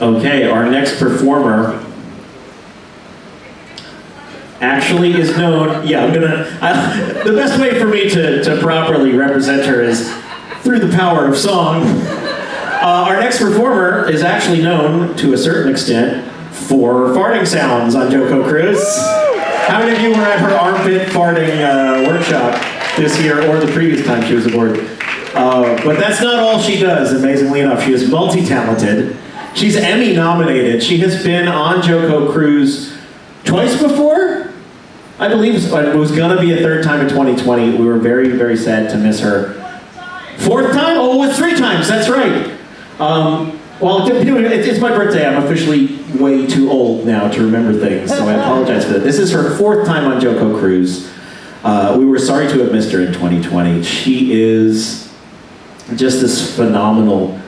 Okay, our next performer actually is known. Yeah, I'm gonna. I, the best way for me to, to properly represent her is through the power of song. Uh, our next performer is actually known to a certain extent for farting sounds on JoCo Cruise. How many of you were at her armpit farting uh, workshop this year or the previous time she was aboard? Uh, but that's not all she does, amazingly enough. She is multi-talented. She's Emmy nominated. She has been on JoCo Cruise twice before. I believe it was gonna be a third time in 2020. We were very, very sad to miss her. Fourth time? Oh, it's three times, that's right. Um, well, it's my birthday. I'm officially way too old now to remember things, so I apologize for that. This is her fourth time on JoCo Cruise. Uh, we were sorry to have missed her in 2020. She is just this phenomenal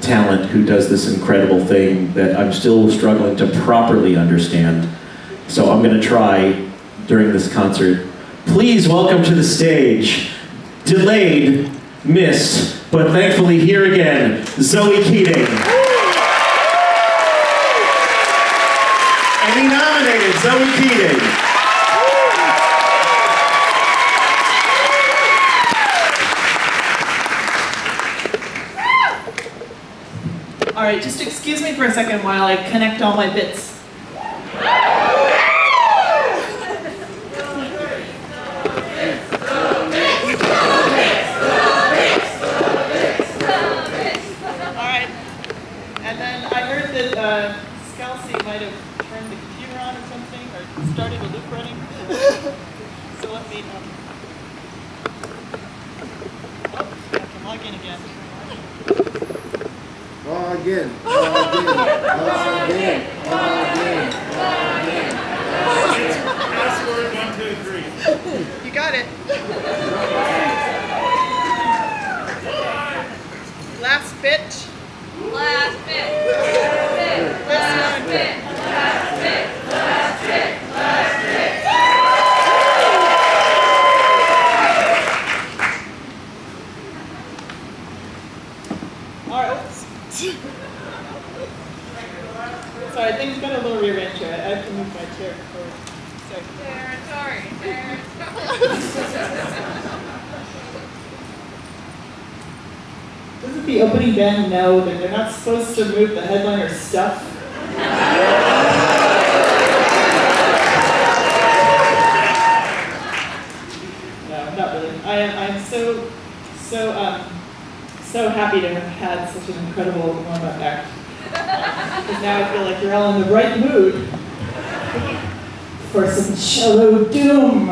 talent who does this incredible thing that I'm still struggling to properly understand. So I'm going to try during this concert. Please welcome to the stage, delayed, missed, but thankfully here again, Zoe Keating. Emmy nominated Zoe Keating. All right, just excuse me for a second while I connect all my bits. All right, and then I heard that uh, Scalzi might have turned the computer on or something, or started a loop running. so let me, um, oh, I can log in again. Log in, log in, log in, log in, log in. Password one, two, three. You got it. Last bit. Last bit. Last bit. Last bit. Last bit. Last bit. Last bit. All right. Oops. Sorry, things got a little rearranged here. I have to move my chair forward. Sorry. Territory. Doesn't the opening band know that they're not supposed to move the headliner's stuff? No, not really. I am I'm so so um so happy to have had such an incredible warm-up act. Because now I feel like you're all in the right mood for some cello doom.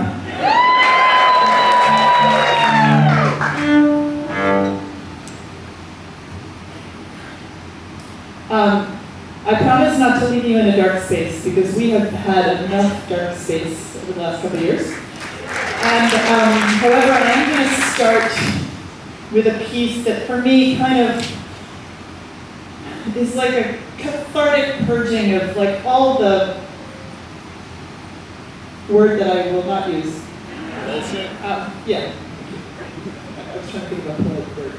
Um, I promise not to leave you in a dark space because we have had enough dark space over the last couple of years. And um, however, I am going to start with a piece that for me kind of is like a cathartic purging of like all the word that I will not use. Um, yeah. I was trying to think of a word.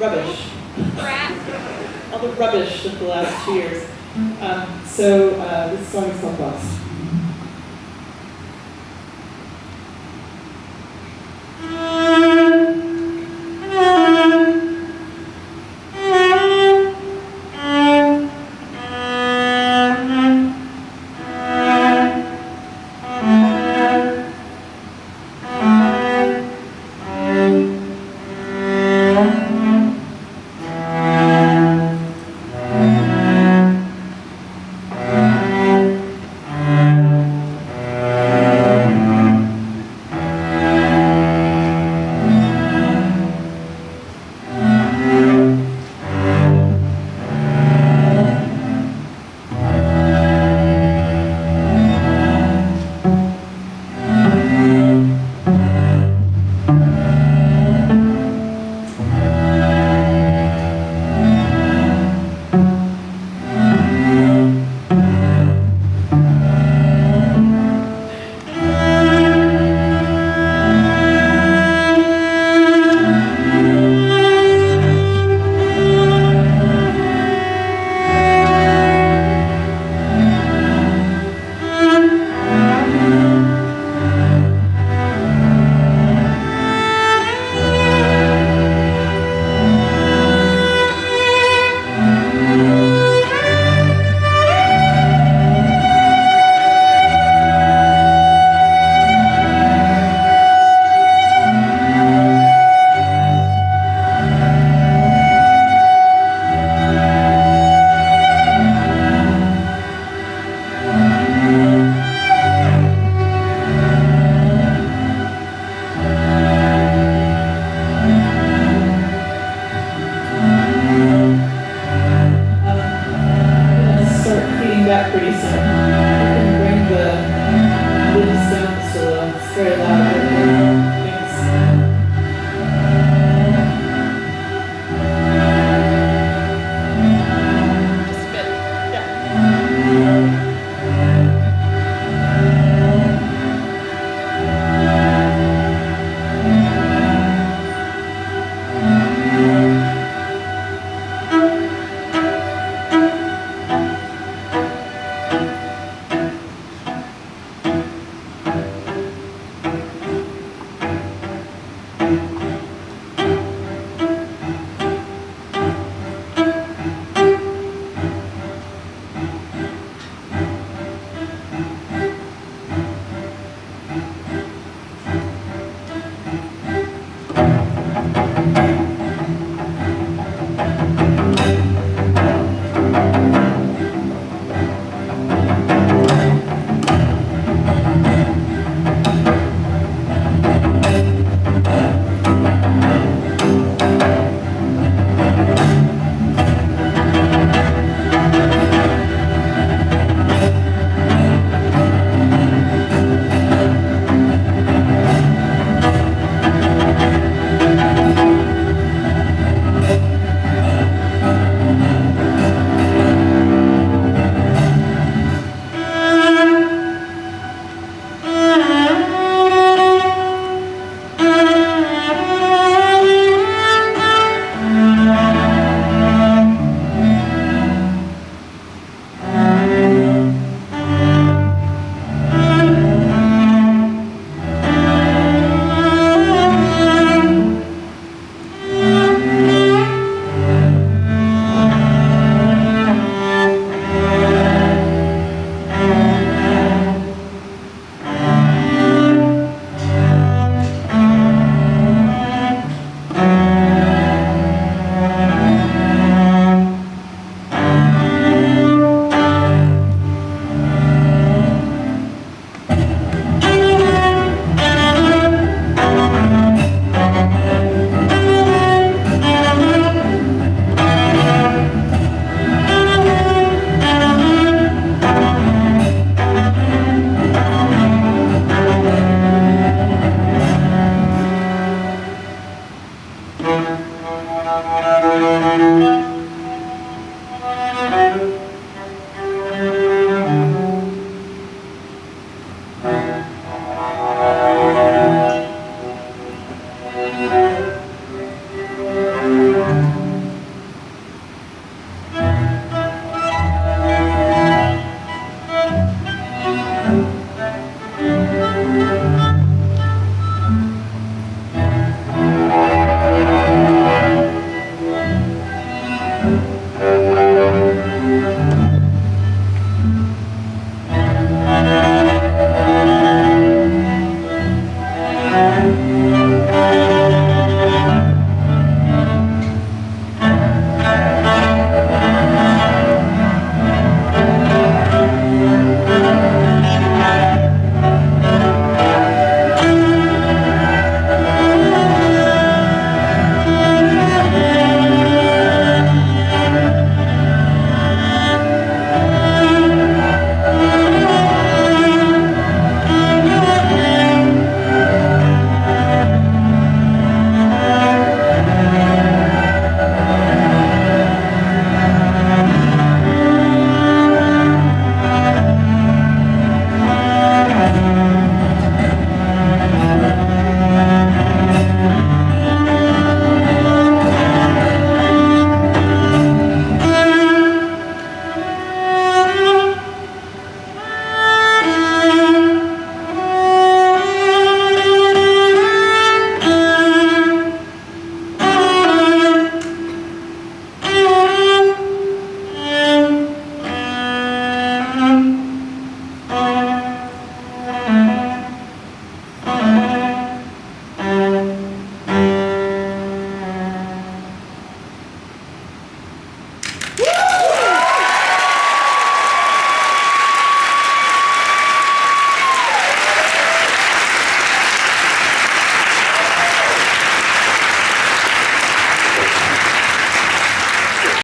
Rubbish. Crap. The rubbish of the last two years. Um, so uh, this song is called Lost.